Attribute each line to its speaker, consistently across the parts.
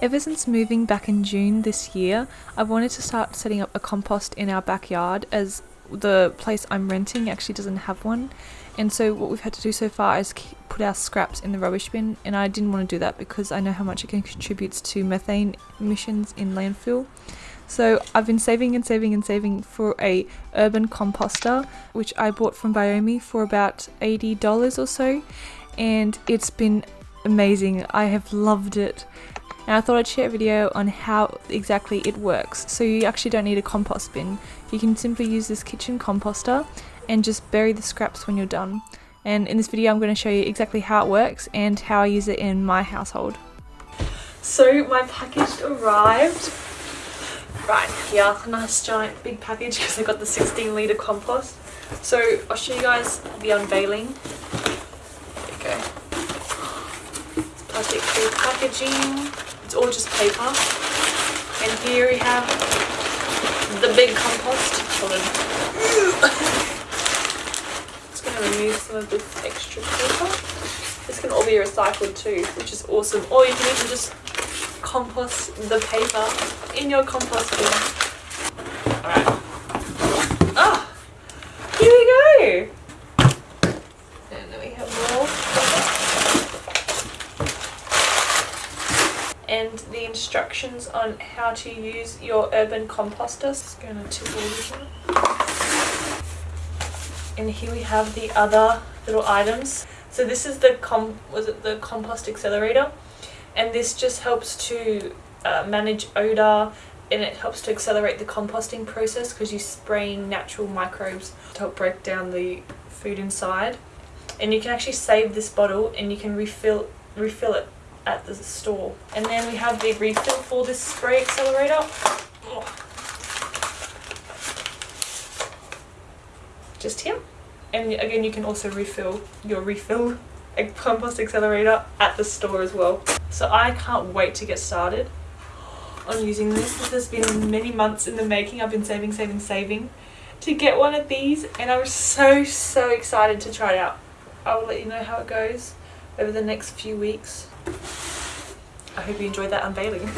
Speaker 1: Ever since moving back in June this year, I've wanted to start setting up a compost in our backyard as the place I'm renting actually doesn't have one. And so what we've had to do so far is put our scraps in the rubbish bin and I didn't want to do that because I know how much it contributes to methane emissions in landfill. So I've been saving and saving and saving for a urban composter which I bought from Biomi for about $80 or so and it's been amazing. I have loved it and I thought I'd share a video on how exactly it works. So you actually don't need a compost bin. You can simply use this kitchen composter and just bury the scraps when you're done. And in this video I'm going to show you exactly how it works and how I use it in my household. So my package arrived right here, nice giant big package because I got the 16 litre compost. So I'll show you guys the unveiling. There you go. Free packaging. It's all just paper. And here we have the big compost. Just going to remove some of this extra paper. This can all be recycled too, which is awesome. Or you can even just compost the paper in your compost bin. Alright. Ah! Here we go! And then we have more. And the instructions on how to use your urban composter. Just to tip all this. And here we have the other little items. So this is the com was it the compost accelerator, and this just helps to uh, manage odor and it helps to accelerate the composting process because you're spraying natural microbes to help break down the food inside. And you can actually save this bottle and you can refill refill it at the store. And then we have the refill for this spray accelerator. Just here. And again, you can also refill your refill compost accelerator at the store as well. So I can't wait to get started on using this. This has been many months in the making. I've been saving, saving, saving to get one of these and I'm so, so excited to try it out. I will let you know how it goes over the next few weeks. I hope you enjoyed that unveiling.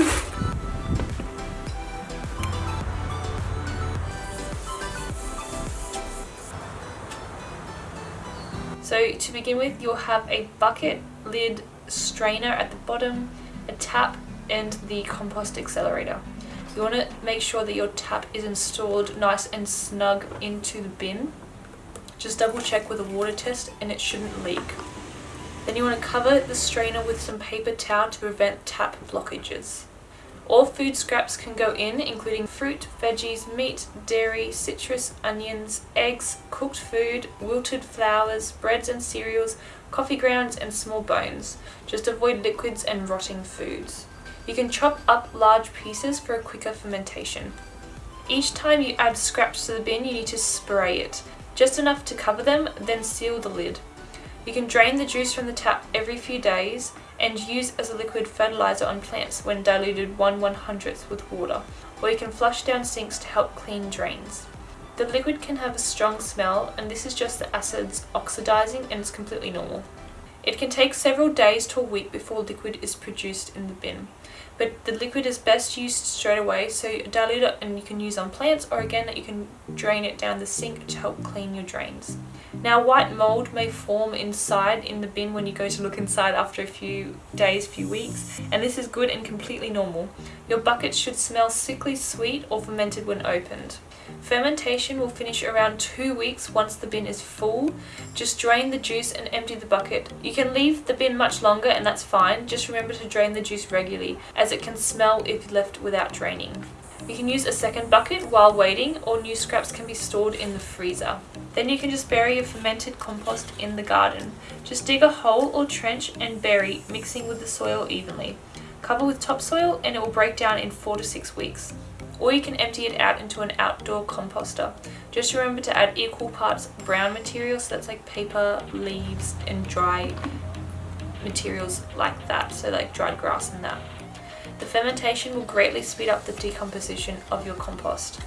Speaker 1: so to begin with you'll have a bucket, lid, strainer at the bottom, a tap and the compost accelerator. You want to make sure that your tap is installed nice and snug into the bin. Just double check with a water test and it shouldn't leak. Then you want to cover the strainer with some paper towel to prevent tap blockages. All food scraps can go in, including fruit, veggies, meat, dairy, citrus, onions, eggs, cooked food, wilted flowers, breads and cereals, coffee grounds and small bones. Just avoid liquids and rotting foods. You can chop up large pieces for a quicker fermentation. Each time you add scraps to the bin you need to spray it. Just enough to cover them, then seal the lid. You can drain the juice from the tap every few days and use as a liquid fertilizer on plants when diluted 1 100th with water, or you can flush down sinks to help clean drains. The liquid can have a strong smell and this is just the acids oxidizing and it's completely normal. It can take several days to a week before liquid is produced in the bin but the liquid is best used straight away so dilute it and you can use on plants or again that you can drain it down the sink to help clean your drains. Now white mold may form inside in the bin when you go to look inside after a few days, few weeks and this is good and completely normal. Your bucket should smell sickly sweet or fermented when opened. Fermentation will finish around two weeks once the bin is full. Just drain the juice and empty the bucket. You can leave the bin much longer and that's fine. Just remember to drain the juice regularly as it can smell if left without draining. You can use a second bucket while waiting or new scraps can be stored in the freezer. Then you can just bury your fermented compost in the garden. Just dig a hole or trench and bury, mixing with the soil evenly. Cover with topsoil and it will break down in 4 to 6 weeks or you can empty it out into an outdoor composter. Just remember to add equal parts brown materials, so that's like paper, leaves and dry materials like that, so like dried grass and that. The fermentation will greatly speed up the decomposition of your compost.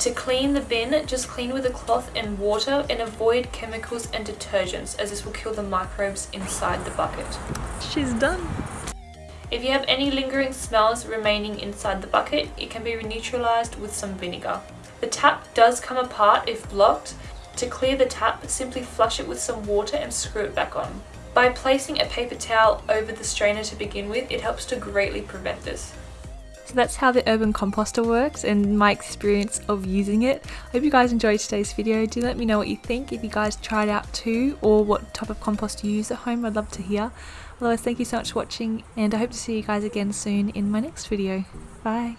Speaker 1: To clean the bin, just clean with a cloth and water and avoid chemicals and detergents as this will kill the microbes inside the bucket. She's done! If you have any lingering smells remaining inside the bucket, it can be neutralised with some vinegar. The tap does come apart if blocked. To clear the tap, simply flush it with some water and screw it back on. By placing a paper towel over the strainer to begin with, it helps to greatly prevent this.
Speaker 2: So that's how the urban composter works and my experience of using it. I hope you guys enjoyed today's video. Do let me know what you think if you guys tried out too or what type of compost you use at home. I'd love to hear. Otherwise, thank you so much for watching and I hope to see you guys again soon in my next video. Bye!